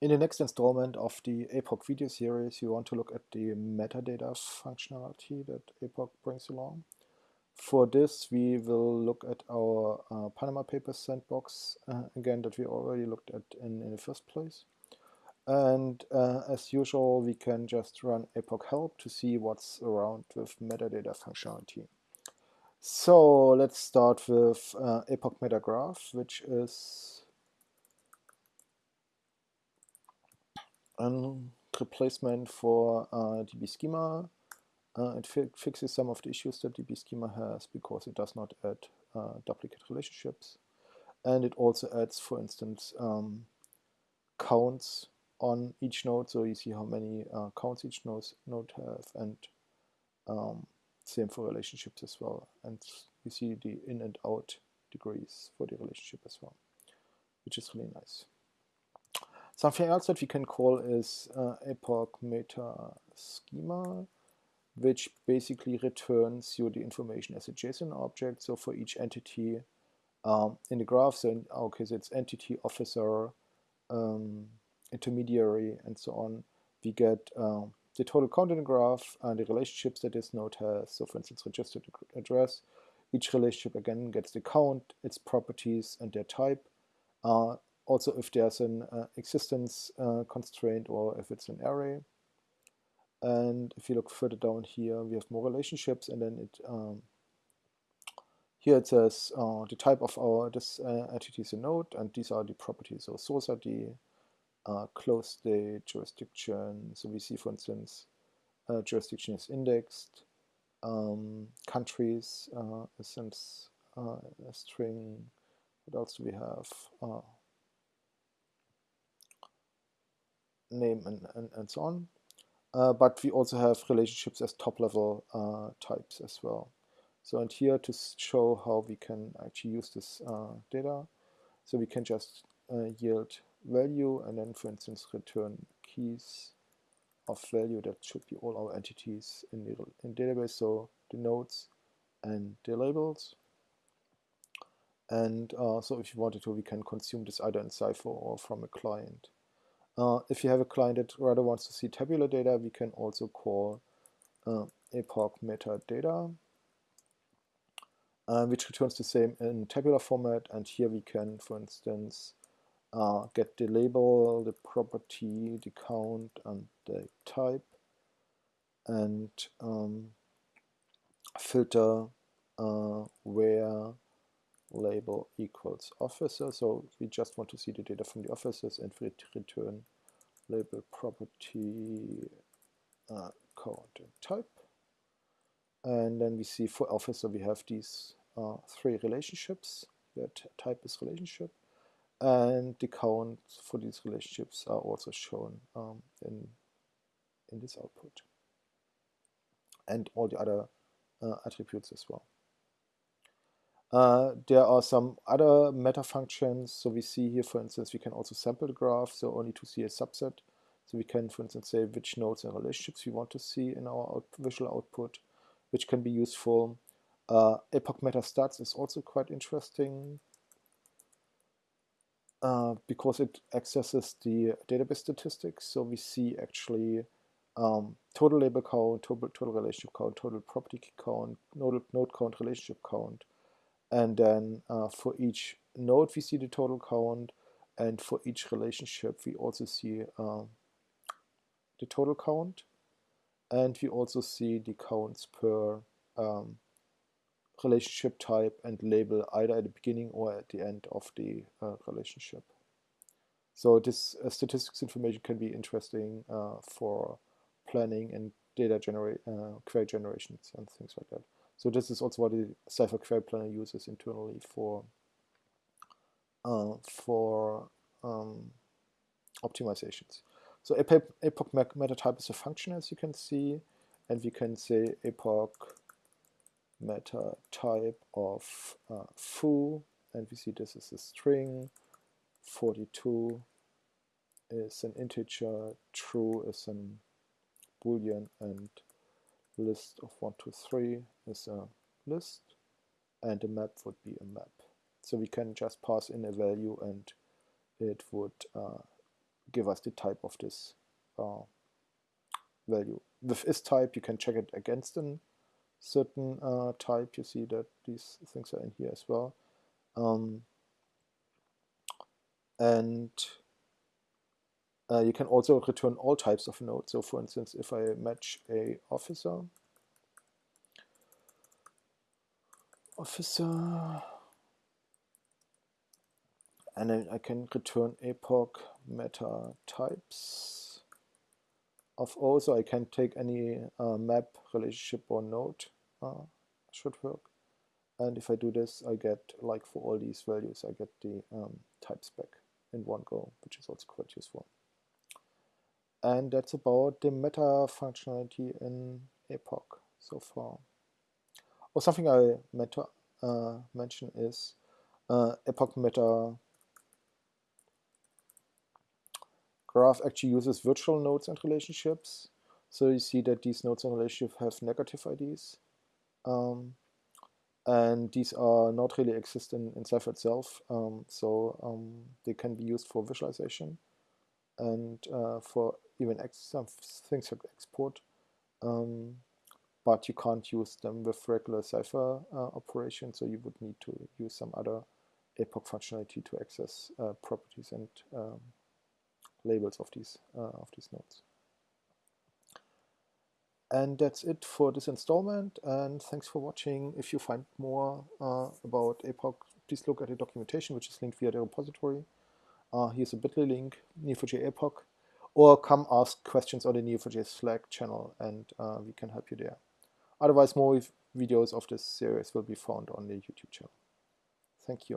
In the next installment of the APOC video series, we want to look at the metadata functionality that APOC brings along. For this, we will look at our uh, Panama Papers sandbox, uh, again, that we already looked at in, in the first place. And uh, as usual, we can just run APOC help to see what's around with metadata functionality. So let's start with uh, APOC metagraph, which is a replacement for uh, DB schema. Uh, it fi fixes some of the issues that DB schema has because it does not add uh, duplicate relationships. And it also adds, for instance, um, counts on each node, so you see how many uh, counts each node, node have, and um, same for relationships as well. And you see the in and out degrees for the relationship as well, which is really nice. Something else that we can call is uh, APOC meta schema, which basically returns you the information as a JSON object. So for each entity um, in the graph, so in our case it's entity, officer, um, intermediary, and so on, we get um, the total count in the graph and the relationships that this node has. So for instance, registered address. Each relationship again gets the count, its properties, and their type. Uh, also if there's an uh, existence uh, constraint or if it's an array. And if you look further down here, we have more relationships, and then it um, here it says uh, the type of our this uh, entity is a node, and these are the properties. So source ID, uh, close state, jurisdiction. So we see, for instance, uh, jurisdiction is indexed, um, countries uh, is a string. What else do we have? Uh, name and, and, and so on. Uh, but we also have relationships as top-level uh, types as well. So and here to show how we can actually use this uh, data, so we can just uh, yield value and then for instance return keys of value that should be all our entities in the in database, so the nodes and the labels. And uh, so if you wanted to, we can consume this either in Cypher or from a client. Uh, if you have a client that rather wants to see tabular data, we can also call uh, APOC metadata, uh, which returns the same in tabular format. And here we can, for instance, uh, get the label, the property, the count, and the type, and um, filter uh, where label equals officer. So we just want to see the data from the officers and we return label property uh, count and type. And then we see for officer we have these uh, three relationships where type is relationship and the count for these relationships are also shown um, in, in this output and all the other uh, attributes as well. Uh, there are some other meta functions. So we see here, for instance, we can also sample the graph, so only to see a subset. So we can, for instance, say which nodes and relationships we want to see in our out visual output, which can be useful. Uh, APOC meta stats is also quite interesting uh, because it accesses the database statistics. So we see actually um, total label count, total, total relationship count, total property count, node, node count, relationship count, and then uh, for each node, we see the total count. And for each relationship, we also see um, the total count. And we also see the counts per um, relationship type and label either at the beginning or at the end of the uh, relationship. So this uh, statistics information can be interesting uh, for planning and data uh, query generations and things like that. So this is also what the Cypher Query Planner uses internally for uh, for um, optimizations. So APOC, APOC meta type is a function, as you can see, and we can say APOC meta type of uh, foo, and we see this is a string. 42 is an integer, true is an boolean, and list of 1, 2, 3 is a list and a map would be a map. So we can just pass in a value and it would uh, give us the type of this uh, value. With is type, you can check it against a certain uh, type. You see that these things are in here as well. Um, and uh, you can also return all types of nodes. So for instance, if I match a officer, officer, and then I can return APOC meta types of O. So I can take any uh, map, relationship, or node uh, should work. And if I do this, I get, like for all these values, I get the um, types back in one go, which is also quite useful. And that's about the meta functionality in APOC so far. Or something I meant to uh, mention is uh, APOC Meta graph actually uses virtual nodes and relationships. So you see that these nodes and relationships have negative IDs. Um, and these are not really exist in, in Cypher itself. Um, so um, they can be used for visualization and uh, for even some things like export. Um, but you can't use them with regular Cypher uh, operations, so you would need to use some other APOC functionality to access uh, properties and um, labels of these uh, of these nodes. And that's it for this installment. And thanks for watching. If you find more uh, about APOC, please look at the documentation, which is linked via the repository. Uh, here's a bit.ly link, Neo4j APOC, or come ask questions on the Neo4j Slack channel, and uh, we can help you there. Otherwise, more videos of this series will be found on the YouTube channel. Thank you.